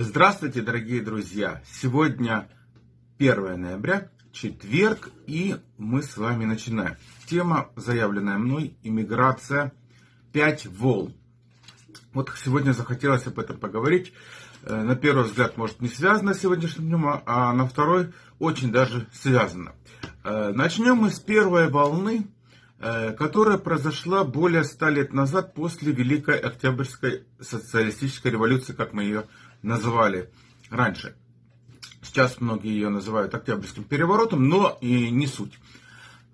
Здравствуйте, дорогие друзья! Сегодня 1 ноября, четверг, и мы с вами начинаем. Тема, заявленная мной, иммиграция, 5 волн. Вот сегодня захотелось об этом поговорить. Э, на первый взгляд, может, не связано с сегодняшним днем, а на второй очень даже связано. Э, начнем мы с первой волны, э, которая произошла более ста лет назад после Великой Октябрьской социалистической революции, как мы ее называли раньше. Сейчас многие ее называют Октябрьским переворотом, но и не суть.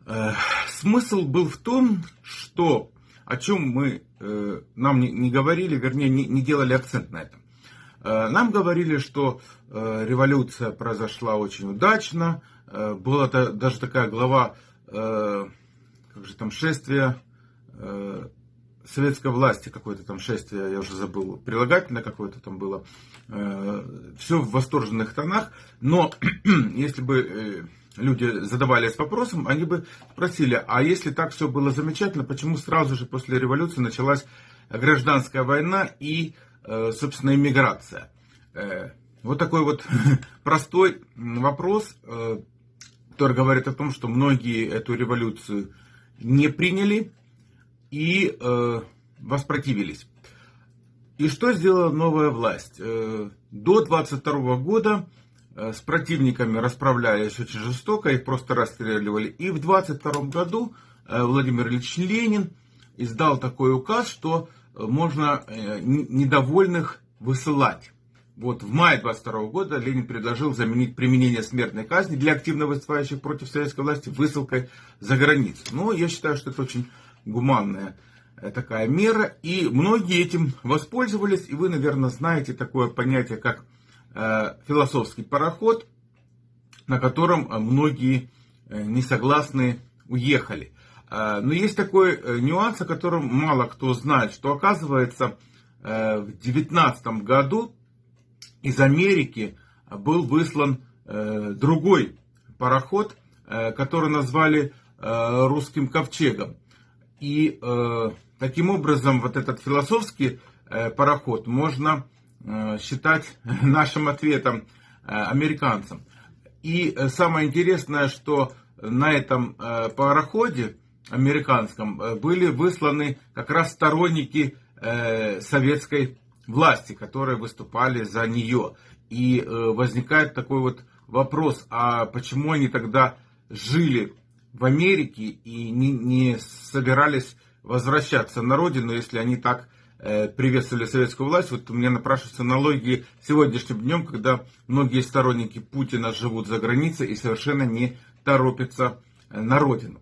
Э, смысл был в том, что о чем мы э, нам не, говорили, вернее, не, делали акцент на этом. Э, нам говорили, что революция произошла очень удачно. Была даже такая глава, как же там, шествие советской власти какое-то там шествие, я уже забыл, прилагательное какое-то там было. Э, Все в восторженных тонах, но если бы э, люди задавались вопросом, они бы спросили, а если так все было замечательно, почему сразу же после революции началась гражданская война и, э, собственно, иммиграция? Вот такой вот простой вопрос, который говорит о том, что многие эту революцию не приняли, и э, воспротивились. И что сделала новая власть? Э, до 22 года э, с противниками расправлялись очень жестоко, их просто расстреливали. И в 22 году э, Владимир Ильич Ленин издал такой указ, что можно недовольных высылать. Вот в мае 22 года Ленин предложил заменить применение смертной казни для активно выступающих против советской власти высылкой за границу. Но я считаю, что это очень гуманная э, такая мера, и многие этим воспользовались, и вы, наверное, знаете такое понятие, как э, философский пароход, на котором э, многие не согласны уехали. Но есть такой нюанс, о котором мало кто знает, что оказывается в 19 году из Америки был выслан другой пароход, который назвали русским ковчегом. И э, таким образом вот этот философский э, пароход можно э, считать нашим ответом э, американцам. И э, самое интересное, что на этом э, пароходе американском э, были высланы как раз сторонники э, советской власти, которые выступали за нее. И э, возникает такой вот вопрос, а почему они тогда жили в Америке и не, не собирались возвращаться на родину, если они так э, приветствовали советскую власть. Вот у меня напрашиваются аналогии сегодняшним днем, когда многие сторонники Путина живут за границей и совершенно не торопятся э, на родину.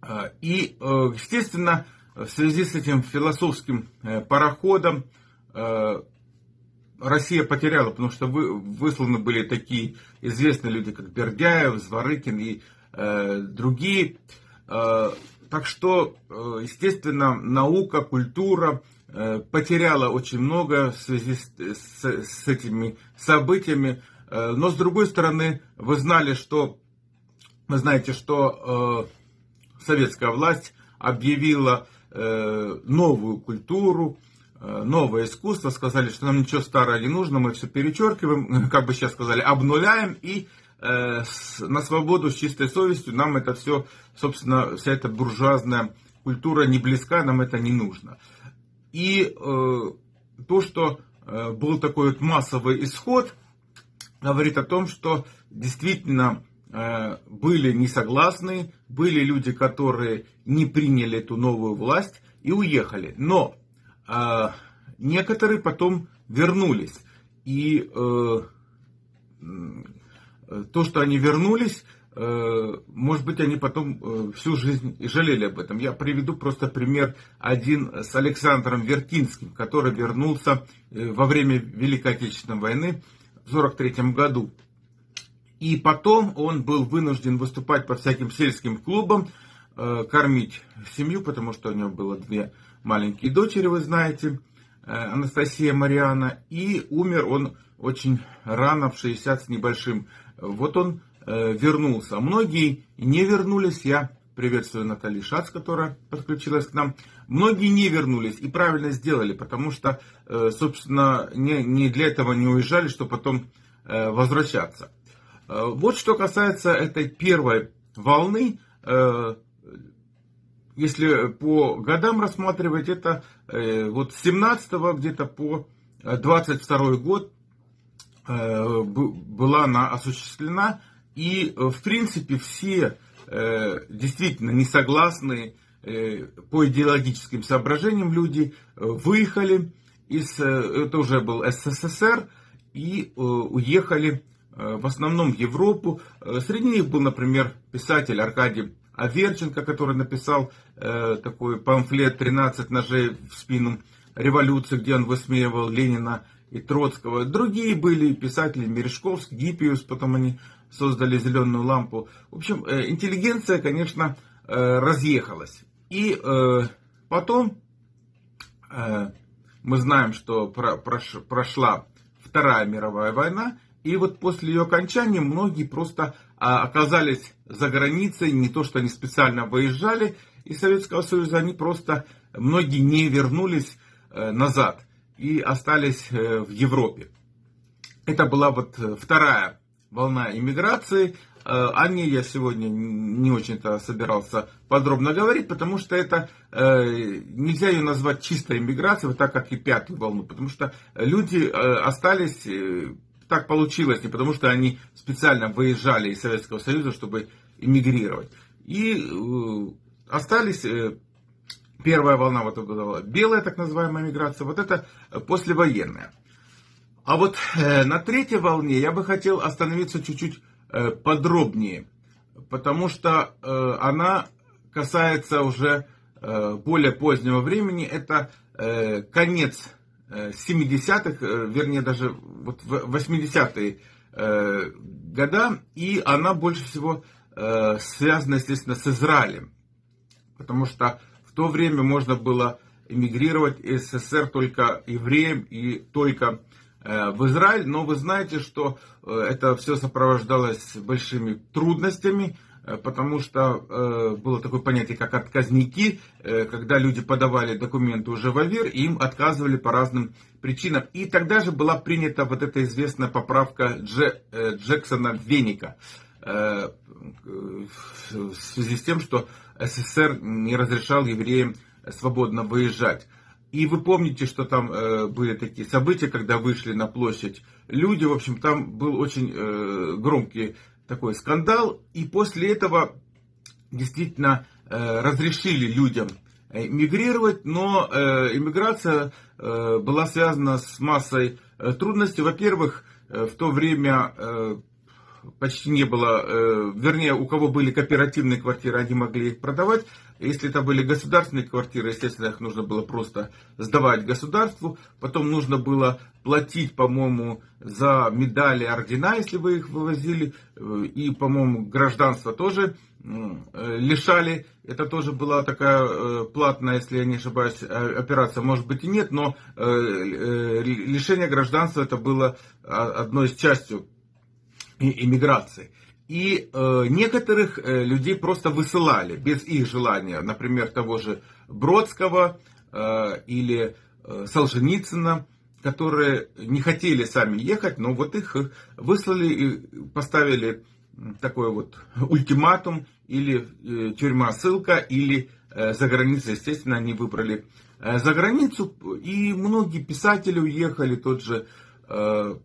Э, и, э, естественно, в связи с этим философским пароходом Россия потеряла, потому что вы, высланы были такие известные люди, как Бердяев, Зворыкин и Э, другие. Э, так что, э, естественно, наука, культура потеряла очень много в связи с, с, этими событиями. Но с другой стороны, вы знали, что вы знаете, что советская власть объявила новую культуру, новое искусство, сказали, что нам ничего старого не нужно, мы все перечеркиваем, как бы сейчас сказали, обнуляем и Э, на свободу с чистой совестью, нам это все, собственно, вся эта буржуазная культура не близка, нам это не нужно. И э, то, что э, был такой вот массовый исход, говорит о том, что действительно э, были не согласны, были люди, которые не приняли эту новую власть и уехали. Но э, некоторые потом вернулись. И э, Э, то, что они вернулись, э, может быть, они потом э, всю жизнь и жалели об этом. Я приведу просто пример один с Александром Вертинским, который вернулся во время Великой Отечественной войны в 1943 году. И потом он был вынужден выступать по всяким сельским клубам, кормить семью, потому что у него было две маленькие дочери, вы знаете, Анастасия Мариана. И умер он очень рано, в 60 с небольшим вот он э, вернулся. Многие не вернулись, я Приветствую Натали Шац, которая подключилась к нам. Многие не вернулись и правильно сделали, потому что, э, собственно, не, не для этого не уезжали, чтобы потом э, возвращаться. Э, вот что касается этой первой волны, если по годам рассматривать, это вот с 17 где-то по 22 год была она осуществлена. И, в принципе, все Э, действительно не согласные э, по идеологическим соображениям люди э, выехали из, это уже был СССР, и уехали в основном в Европу. Среди них был, например, писатель Аркадий Аверченко, который написал такой памфлет «13 ножей в спину революции», где он высмеивал Ленина и Троцкого. Другие были писатели Мережковский, Гиппиус, потом они создали зеленую лампу. В общем, э, интеллигенция, конечно, э, разъехалась. И э, потом мы знаем, что прошла Вторая мировая война, и вот после ее окончания многие просто а, оказались за границей, не то что они специально выезжали из Советского Союза, они просто, многие не вернулись назад и остались в Европе. Это была вот вторая волна иммиграции. Э, о ней я сегодня не очень-то собирался подробно говорить, потому что это э, нельзя ее назвать чистой иммиграцией, так как и пятую волну, потому что люди э, остались, так получилось, не потому что они специально выезжали из Советского Союза, чтобы иммигрировать. И остались первая волна, вот это была белая так называемая миграция, вот это послевоенная. А вот э, на третьей волне я бы хотел остановиться чуть-чуть э, подробнее, потому что э, она касается уже э, более позднего времени. Это э, конец э, 70-х, э, вернее даже вот 80-е э, года, и она больше всего э, связана, естественно, с Израилем, потому что в то время можно было эмигрировать из СССР только евреям и только в Израиль, но вы знаете, что это все сопровождалось большими трудностями, потому что было такое понятие, как отказники, когда люди подавали документы уже в АВИР, и им отказывали по разным причинам. И тогда же была принята вот эта известная поправка Дже, Джексона Веника в связи с тем, что СССР не разрешал евреям свободно выезжать. И вы помните, что там э, были такие события, когда вышли на площадь люди. В общем, там был очень э, громкий такой скандал. И после этого действительно э, разрешили людям мигрировать, но э, иммиграция э, была связана с массой э, трудностей. Во-первых, э, в то время э, почти не было, э, вернее, у кого были кооперативные квартиры, они могли их продавать. Если это были государственные квартиры, естественно, их нужно было просто сдавать государству. Потом нужно было платить, по-моему, за медали, ордена, если вы их вывозили. Э, и, по-моему, гражданство тоже э, лишали. Это тоже была такая платная, если я не ошибаюсь, операция. Может быть и нет, но лишение гражданства это было одной из частью иммиграции. И э, некоторых э, людей просто высылали без их желания, например, того же Бродского э, или э, Солженицына, которые не хотели сами ехать, но вот их выслали и поставили такой вот ультиматум, или э, тюрьма ссылка, или э, за границей, естественно, они выбрали э, за границу, и многие писатели уехали, тот же э,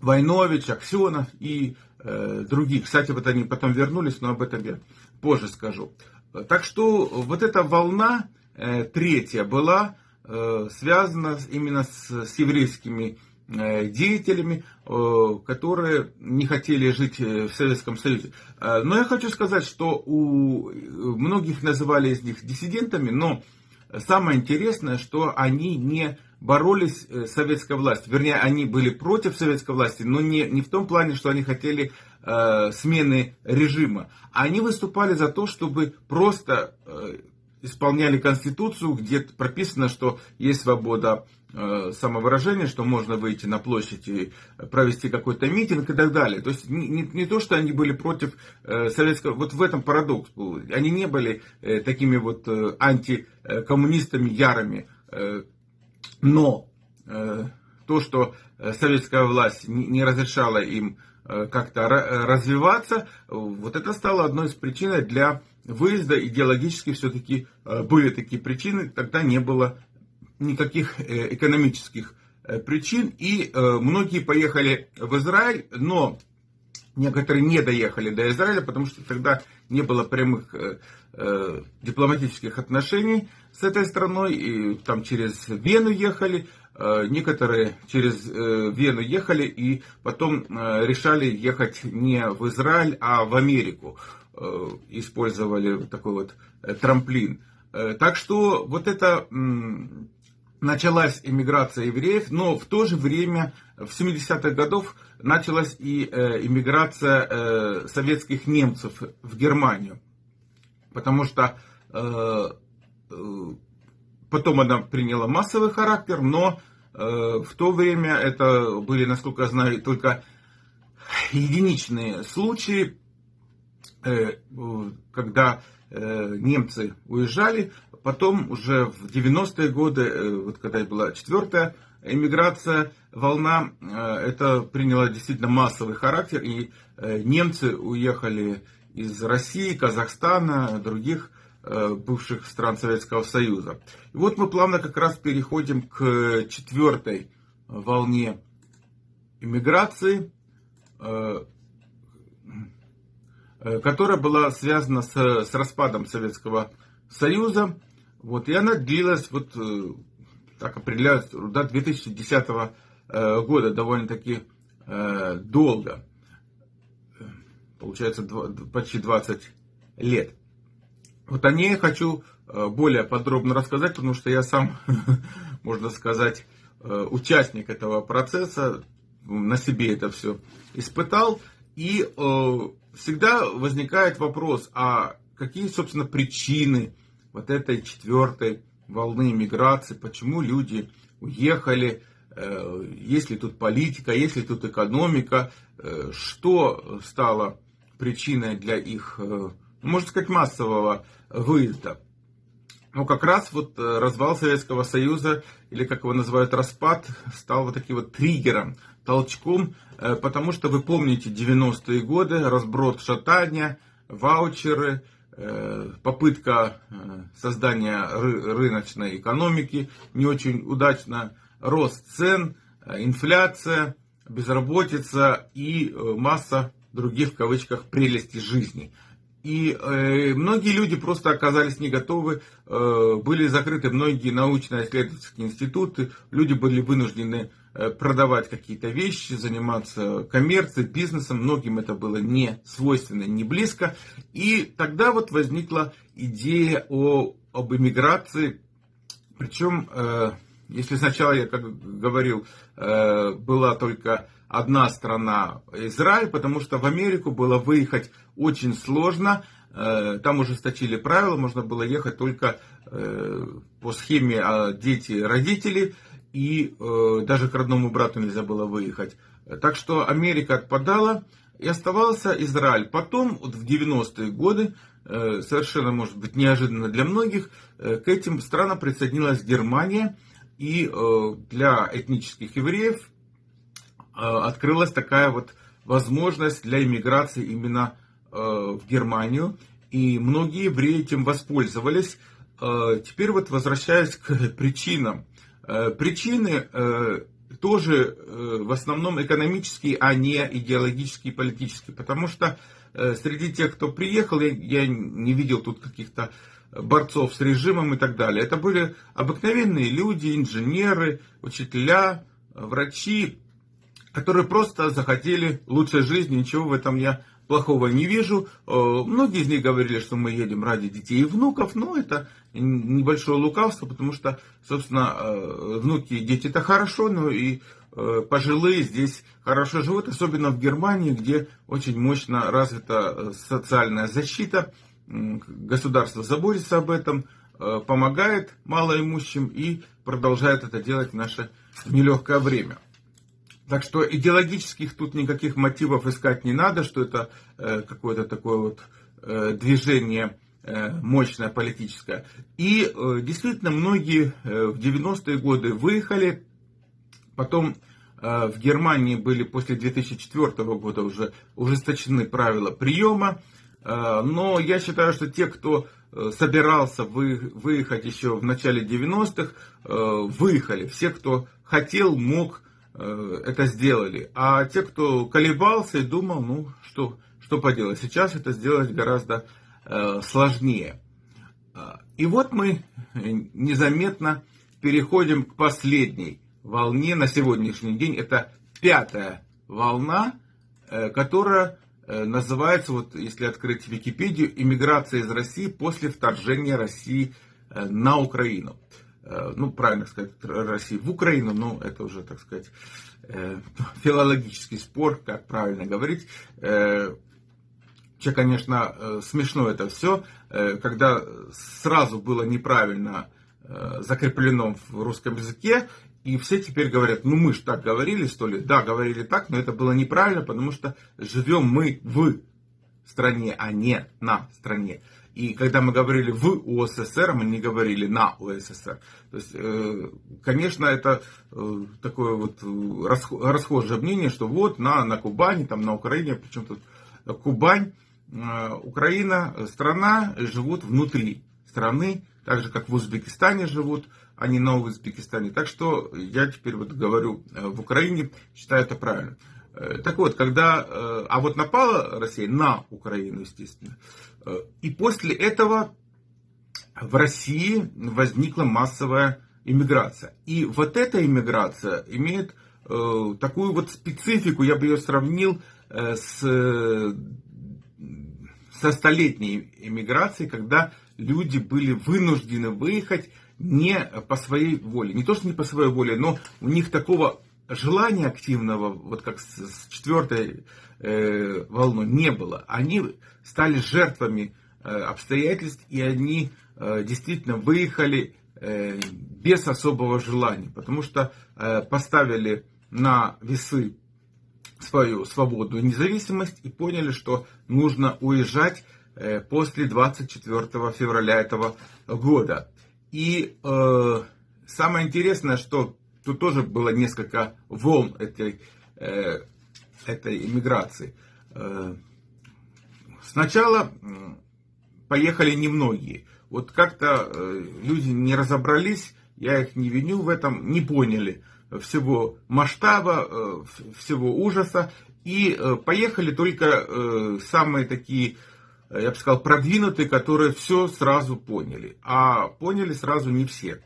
Войнович, Аксенов и э, других. Кстати, вот они потом вернулись, но об этом я позже скажу. Так что вот эта волна э, третья была э, связана именно с, с еврейскими э, деятелями, э, которые не хотели жить э, в Советском Союзе. Но я хочу сказать, что у многих называли из них диссидентами, но самое интересное, что они не боролись э, с советской властью. Вернее, они были против советской власти, но не, не в том плане, что они хотели э, смены режима. Они выступали за то, чтобы просто э, исполняли Конституцию, где прописано, что есть свобода э, самовыражение, что можно выйти на площадь и провести какой-то митинг и так далее. То есть не, не, не то, что они были против э, советского, вот в этом парадокс был. Они не были э, такими вот э, антикоммунистами ярыми, э, но э, то, что советская власть не, разрешала им Э, как-то э, развиваться, вот это стало одной из причин для выезда. Идеологически все-таки э, были такие причины, тогда не было никаких экономических причин. И многие поехали в Израиль, но некоторые не доехали до Израиля, потому что тогда не было прямых дипломатических отношений с этой страной, и там через Вену ехали, Э, некоторые через э, Вену ехали и потом э, решали ехать не в Израиль, а в Америку. Использовали такой вот трамплин. Так что вот это началась иммиграция евреев, но в то же время в 70-х годов началась и иммиграция советских немцев в Германию. Потому что потом она приняла массовый характер, но Э, в то время это были, насколько я знаю, только единичные случаи, э, когда э, немцы уезжали. Потом уже в 90-е годы, вот когда была четвертая эмиграция, волна, это приняло действительно массовый характер, и немцы уехали из России, Казахстана, других Э, бывших стран Советского Союза. И вот мы плавно как раз переходим к четвертой волне иммиграции, э, э, которая была связана с, с распадом Советского Союза. Вот, и она длилась, вот так определяют, до 2010 года, довольно-таки долго. Получается, почти 20 лет. Вот о ней хочу э, более подробно рассказать, потому что я сам, можно сказать, э, участник этого процесса, на себе это все испытал. И э, всегда возникает вопрос, а какие, собственно, причины вот этой четвертой волны миграции, почему люди уехали, есть ли тут политика, есть ли тут экономика, что стало причиной для их, можно сказать, массового выезда. Но как раз вот э, развал Советского Союза, или как его называют распад, стал вот таким вот триггером, толчком, э, потому что вы помните 90-е годы, разброд шатания, ваучеры, э, попытка создания рыночной экономики, не очень удачно, рост цен, инфляция, безработица и масса других в кавычках прелестей жизни – и э, многие люди просто оказались не готовы, э, были закрыты многие научно-исследовательские институты, люди были вынуждены э, продавать какие-то вещи, заниматься коммерцией, бизнесом, многим это было не свойственно, не близко. И тогда вот возникла идея о, об эмиграции, причем, э, если сначала я, как говорил, э, была только одна страна Израиль, потому что в Америку было выехать очень сложно. Э, там ужесточили правила, можно было ехать только э, по схеме а, дети-родители, и э, даже к родному брату нельзя было выехать. Так что Америка отпадала, и оставался Израиль. Потом, вот в 90-е годы, совершенно, может быть, неожиданно для многих, к этим странам присоединилась Германия, и для этнических евреев открылась такая вот возможность для иммиграции именно Э, в Германию, и многие евреи этим воспользовались. Э, теперь вот возвращаясь к причинам. Э, причины тоже в основном экономические, а не идеологические и политические. Потому что среди тех, кто приехал, я не видел тут каких-то борцов с режимом и так далее. Это были обыкновенные люди, инженеры, учителя, врачи, которые просто захотели лучшей жизни. Ничего в этом я плохого не вижу. Э, многие из них говорили, что мы едем ради детей и внуков, но это небольшое лукавство, потому что, собственно, э, внуки и дети это хорошо, но и э, пожилые здесь хорошо живут, особенно в Германии, где очень мощно развита социальная защита, государство заботится об этом, помогает малоимущим и продолжает это делать в наше нелегкое время. Так что идеологических тут никаких мотивов искать не надо, что это какое-то такое вот движение мощное политическое. И действительно многие в 90-е годы выехали, потом в Германии были после 2004 года уже ужесточены правила приема, но я считаю, что те, кто э, собирался выехать еще в начале 90-х, э, выехали. Все, кто хотел, мог, э, это сделали. А те, кто колебался и думал, ну что, что поделать, сейчас это сделать гораздо сложнее. И вот мы незаметно переходим к последней волне на сегодняшний день. Это пятая волна, э, которая э, называется, вот если открыть Википедию, иммиграция из России после вторжения России э, на Украину. Ну, правильно сказать, России в Украину, но это уже, так сказать, филологический спор, как правильно говорить. Че, конечно, смешно это все, когда сразу было неправильно закреплено в русском языке, и все теперь говорят, ну мы же так говорили, что ли? Да, говорили так, но это было неправильно, потому что живем мы в стране, а не на стране. И когда мы говорили в УССР, мы не говорили на УССР. То есть, э, конечно, это э, такое вот расхожее мнение, что вот на, на Кубани, там на Украине, причем тут Кубань, э, Украина, страна живут внутри страны, так же как в Узбекистане живут, а не на Узбекистане. Так что я теперь вот говорю э, в Украине, считаю это правильно. Э, так вот, когда, э, а вот напала Россия на Украину, естественно, и после этого в России возникла массовая иммиграция. И вот эта иммиграция имеет такую вот специфику, я бы ее сравнил с со столетней иммиграцией, когда люди были вынуждены выехать не по своей воле. Не то, что не по своей воле, но у них такого желания активного, вот как с четвертой э, волной, не было. Они стали жертвами э, обстоятельств, и они э, действительно выехали э, без особого желания, потому что поставили на весы свою свободу и независимость и поняли, что нужно уезжать э, после 24 февраля этого года. И э, самое интересное, что тут тоже было несколько волн этой, э, этой иммиграции. Э, сначала поехали немногие. Вот как-то э, люди не разобрались, я их не виню в этом, не поняли всего масштаба, всего ужаса. И поехали только самые такие я бы сказал, продвинутые, которые все сразу поняли. А поняли сразу не все.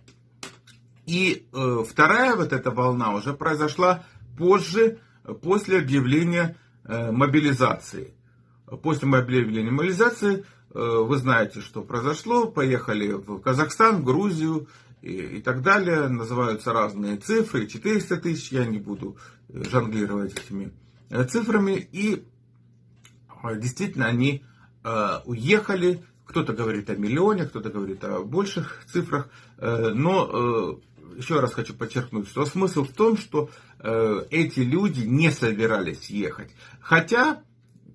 И э, вторая вот эта волна уже произошла позже, после объявления э, мобилизации. После объявления мобилизации э, вы знаете, что произошло. Поехали в Казахстан, Грузию и, и так далее. Называются разные цифры. 400 тысяч, я не буду э, жонглировать этими э, цифрами. И действительно они Э, уехали. Кто-то говорит о миллионе, кто-то говорит о больших цифрах. Э, но э, еще раз хочу подчеркнуть, что смысл в том, что эти люди не собирались ехать. Хотя,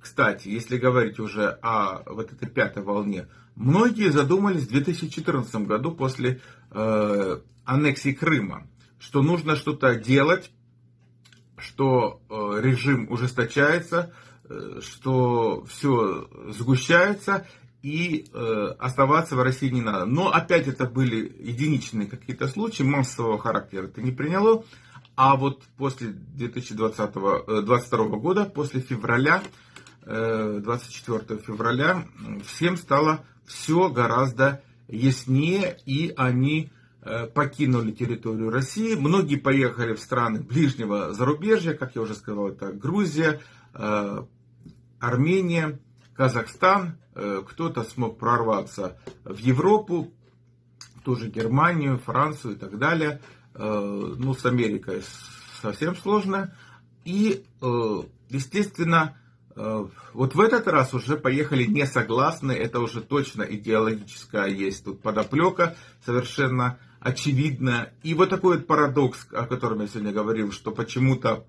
кстати, если говорить уже о вот этой пятой волне, многие задумались в 2014 году после аннексии Крыма, что нужно что-то делать, что режим ужесточается, Э, что все сгущается и э, оставаться в России не надо. Но опять это были единичные какие-то случаи, массового характера это не приняло. А вот после 2020, 2022 э, года, после февраля, 24 февраля, всем стало все гораздо яснее, и они покинули территорию России. Многие поехали в страны ближнего зарубежья, как я уже сказал, это Грузия, Армения, Казахстан, э, кто-то смог прорваться в Европу, тоже Германию, Францию и так далее. Э, ну, с Америкой совсем сложно. И, э, естественно, вот в этот раз уже поехали не согласны, это уже точно идеологическая есть тут подоплека, совершенно очевидно. И вот такой вот парадокс, о котором я сегодня говорил, что почему-то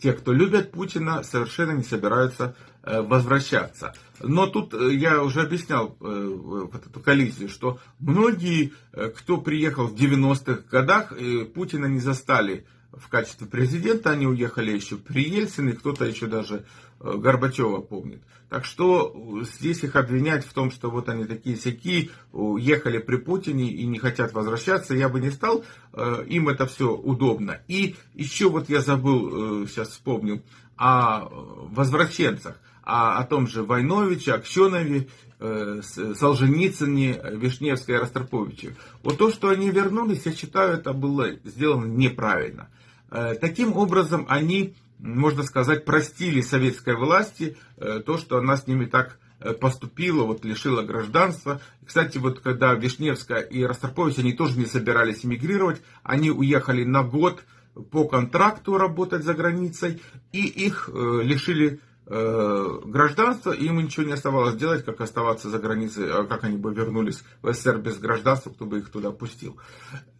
те, кто любят Путина, совершенно не собираются возвращаться. Но тут э, я уже объяснял э, вот эту коллизию, что многие, кто приехал в 90-х годах, Путина не застали в качестве президента, они уехали еще при Ельцине, кто-то еще даже Горбачева помнит. Так что здесь их обвинять в том, что вот они такие сяки, уехали при Путине и не хотят возвращаться, я бы не стал. Э, им это все удобно. И еще вот я забыл, э, сейчас вспомнил, о возвращенцах, о, о том же Войновиче, Аксенове, э, Солженицыне, Вишневской Ростроповиче. Вот то, что они вернулись, я считаю, это было сделано неправильно. Таким образом, они можно сказать, простили советской власти э, то, что она с ними так э, поступила, вот лишила гражданства. Кстати, вот когда Вишневская и Ростропович, они тоже не собирались эмигрировать, они уехали на год по контракту работать за границей, и их э, лишили Э, гражданство, и им ничего не оставалось делать, как оставаться за границей, а как они бы вернулись в СССР без гражданства, кто бы их туда пустил.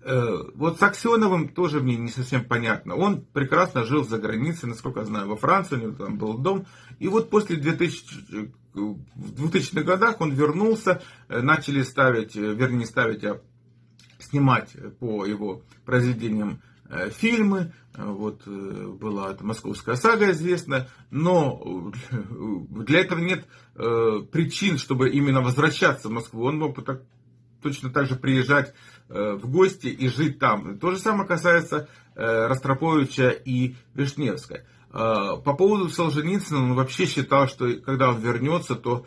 Э, вот с Аксеновым тоже мне не совсем понятно. Он прекрасно жил за границей, насколько я знаю, во Франции, у него там был дом. И вот после 2000, в 2000-х годах он вернулся, э, начали ставить, вернее ставить, а снимать по его произведениям Э, фильмы, э, вот э, была московская сага известна, но для этого нет причин, чтобы именно возвращаться в Москву. Он мог бы так, точно так же приезжать в гости и жить там. То же самое касается Ростроповича и Вишневской. По поводу Солженицына, он вообще считал, что когда он вернется, то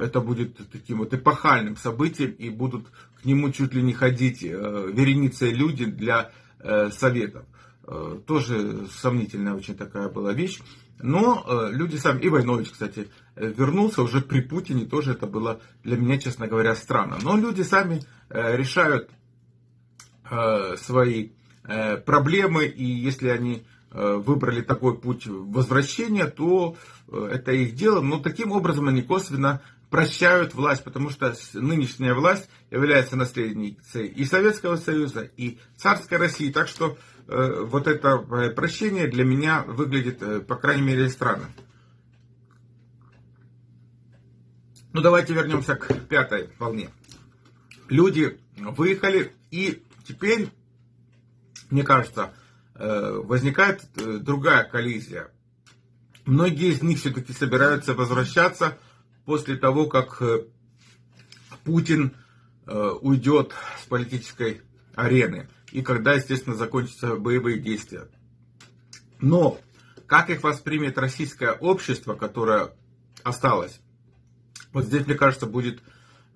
это будет таким вот эпохальным событием, и будут к нему чуть ли не ходить вереницы люди для Э, советов. Э, тоже сомнительная очень такая была вещь. Но э, люди сами, и Войнович, кстати, вернулся уже при Путине, тоже это было для меня, честно говоря, странно. Но люди сами решают свои проблемы, и если они выбрали такой путь возвращения, то это их дело. Но таким образом они косвенно прощают власть, потому что нынешняя власть является наследницей и Советского Союза, и царской России. Так что э, вот это э, прощение для меня выглядит, э, по крайней мере, странно. Ну, давайте вернемся к пятой волне. Люди выехали, и теперь, мне кажется, э, возникает э, другая коллизия. Многие из них все-таки собираются возвращаться после того, как э, Путин э, уйдет с политической арены и когда, естественно, закончатся боевые действия. Но как их воспримет российское общество, которое осталось? Вот здесь, мне кажется, будет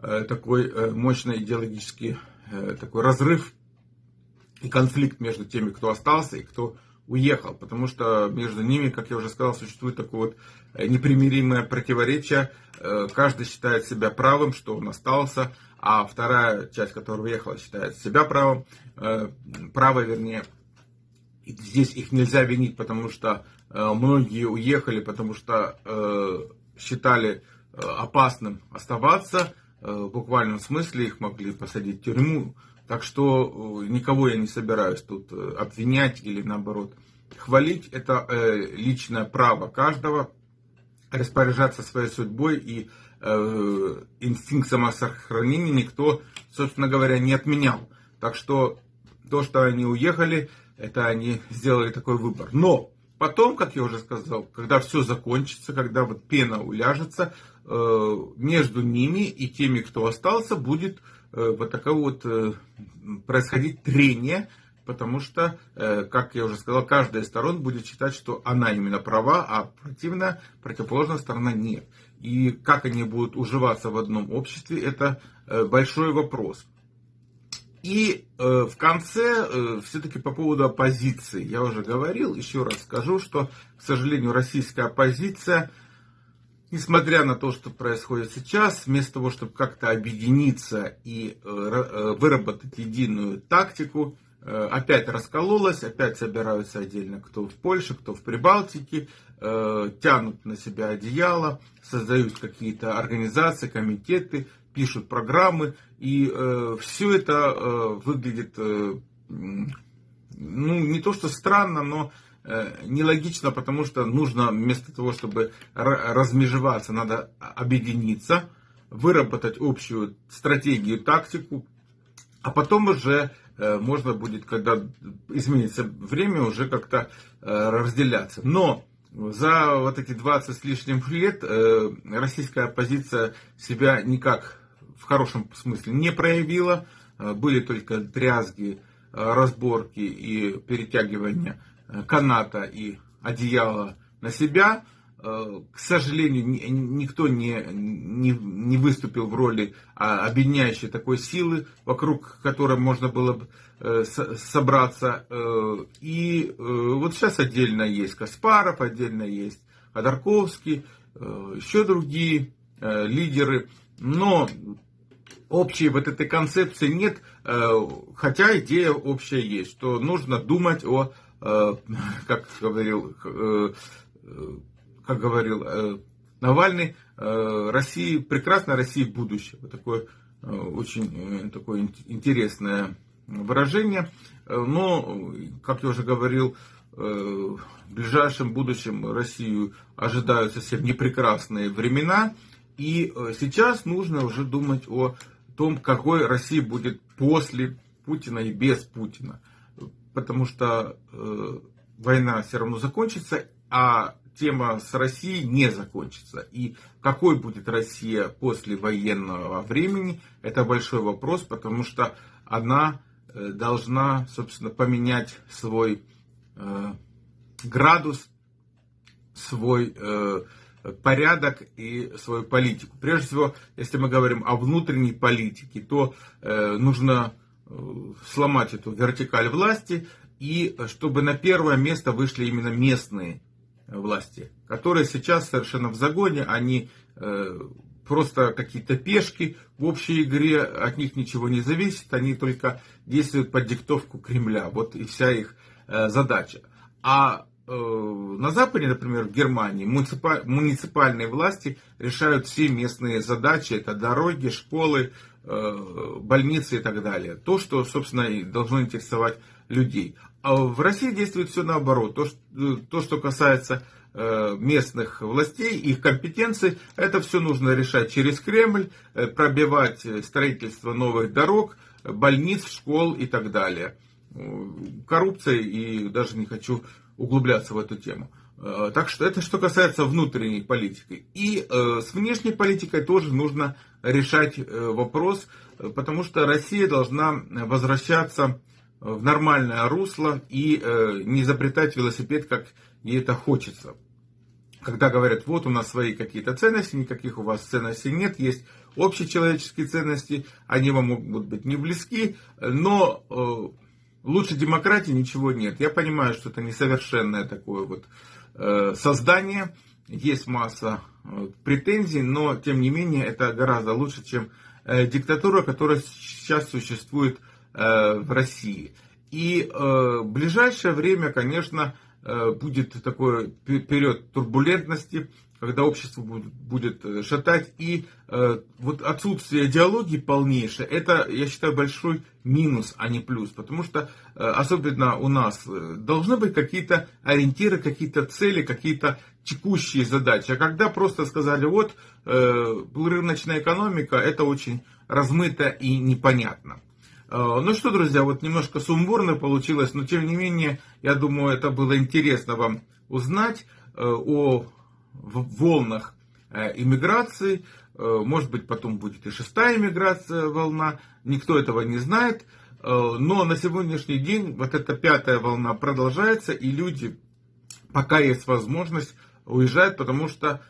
э, такой мощный идеологический такой разрыв и конфликт между теми, кто остался и кто уехал, потому что между ними, как я уже сказал, существует такое вот э, непримиримое противоречие. Э, каждый считает себя правым, что он остался, а вторая часть, которая уехала, считает себя правым, э, правой, вернее. Здесь их нельзя винить, потому что многие уехали, потому что считали опасным оставаться, в буквальном смысле их могли посадить в тюрьму, так что э, никого я не собираюсь тут э, обвинять или наоборот хвалить. Это э, личное право каждого распоряжаться своей судьбой и инстинкт самосохранения никто, собственно говоря, не отменял. Так что то, что они уехали, это они сделали такой выбор. Но потом, как я уже сказал, когда все закончится, когда вот пена уляжется, между ними и теми, кто остался, будет Э, вот такое вот э, происходить трение, потому что, э, как я уже сказал, каждая из сторон будет считать, что она именно права, а противная, противоположная сторона нет. И как они будут уживаться в одном обществе, это большой вопрос. И в конце, все-таки по поводу оппозиции, я уже говорил, еще раз скажу, что, к сожалению, российская оппозиция – несмотря на то, что происходит сейчас, вместо того, чтобы как-то объединиться и э, э, выработать единую тактику, опять раскололась, опять собираются отдельно, кто в Польше, кто в Прибалтике, тянут на себя одеяло, создают какие-то организации, комитеты, пишут программы, и все это выглядит, ну, не то что странно, но нелогично, потому что нужно вместо того, чтобы размежеваться, надо объединиться, выработать общую стратегию, тактику, а потом уже э, можно будет, когда изменится время, уже как-то э, разделяться. Но за вот эти 20 с лишним лет э, российская оппозиция себя никак в хорошем смысле не проявила. Были только дрязги, разборки и перетягивание каната и одеяла на себя. Э, к сожалению, никто не, не, не выступил в роли а, объединяющей такой силы, вокруг которой можно было бы э, собраться. Э, и вот сейчас отдельно есть Каспаров, отдельно есть Ходорковский, еще другие лидеры. Но общей вот этой концепции нет, хотя идея общая есть, что нужно думать о, как говорил как говорил э, Навальный, э, России, прекрасная Россия будущее. Вот такое э, очень такое интересное выражение. Но, как я уже говорил, в ближайшем будущем Россию ожидают совсем непрекрасные времена. И сейчас нужно уже думать о том, какой Россия будет после Путина и без Путина. Потому что война все равно закончится, а тема с Россией не закончится. И какой будет Россия после военного времени, это большой вопрос, потому что она э, должна, собственно, поменять свой э, градус, свой э, порядок и свою политику. Прежде всего, если мы говорим о внутренней политике, то э, нужно э, сломать эту вертикаль власти, и чтобы на первое место вышли именно местные власти, которые сейчас совершенно в загоне, они э, просто какие-то пешки в общей игре, от них ничего не зависит, они только действуют под диктовку Кремля, вот и вся их задача. А на Западе, например, в Германии, муниципальные власти решают все местные задачи, это дороги, школы, больницы и так далее. То, что, собственно, и должно интересовать людей. А в России действует все наоборот. То, что, то, что касается э, местных властей, их компетенций, это все нужно решать через Кремль, э, пробивать строительство новых дорог, больниц, школ и так далее. Коррупция, и даже не хочу углубляться в эту тему. Э, так что это что касается внутренней политики. И с внешней политикой тоже нужно решать вопрос, потому что Россия должна возвращаться в нормальное русло и э, не изобретать велосипед, как ей это хочется. Когда говорят, вот у нас свои какие-то ценности, никаких у вас ценностей нет, есть общечеловеческие ценности, они вам могут быть не близки, но э, лучше демократии ничего нет. Я понимаю, что это несовершенное такое вот э, создание, есть масса э, претензий, но тем не менее это гораздо лучше, чем э, диктатура, которая сейчас существует в России. И в ближайшее время, конечно, будет такой период турбулентности, когда общество будет шатать. И вот отсутствие идеологии полнейшее, это, я считаю, большой минус, а не плюс. Потому что, особенно у нас, должны быть какие-то ориентиры, какие-то цели, какие-то текущие задачи. А когда просто сказали, вот, рыночная экономика, это очень размыто и непонятно. Э, ну что, друзья, вот немножко сумбурно получилось, но тем не менее, я думаю, это было интересно вам узнать э, о волнах э, иммиграции. Может быть, потом будет и шестая иммиграция волна, никто этого не знает. Но на сегодняшний день вот эта пятая волна продолжается, и люди, пока есть возможность, уезжают, потому что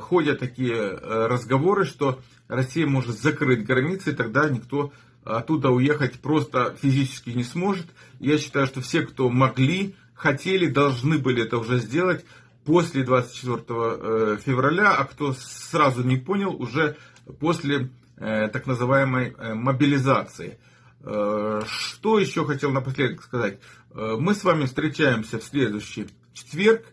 ходят такие разговоры, что Россия может закрыть границы, и тогда никто оттуда уехать просто физически не сможет. Я считаю, что все, кто могли, хотели, должны были это уже сделать после 24 э, февраля, а кто сразу не понял, уже после э, так называемой э, мобилизации. Что еще хотел напоследок сказать? Мы с вами встречаемся в следующий четверг.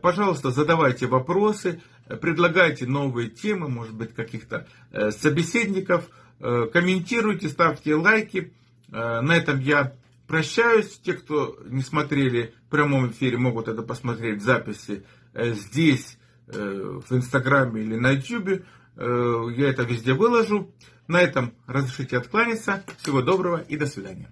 Пожалуйста, задавайте вопросы, предлагайте новые темы, может быть, каких-то собеседников, комментируйте, ставьте лайки. На этом я прощаюсь. Те, кто не смотрели в прямом эфире, могут это посмотреть в записи здесь, в Инстаграме или на Ютубе. Я это везде выложу. На этом разрешите откланяться. Всего доброго и до свидания.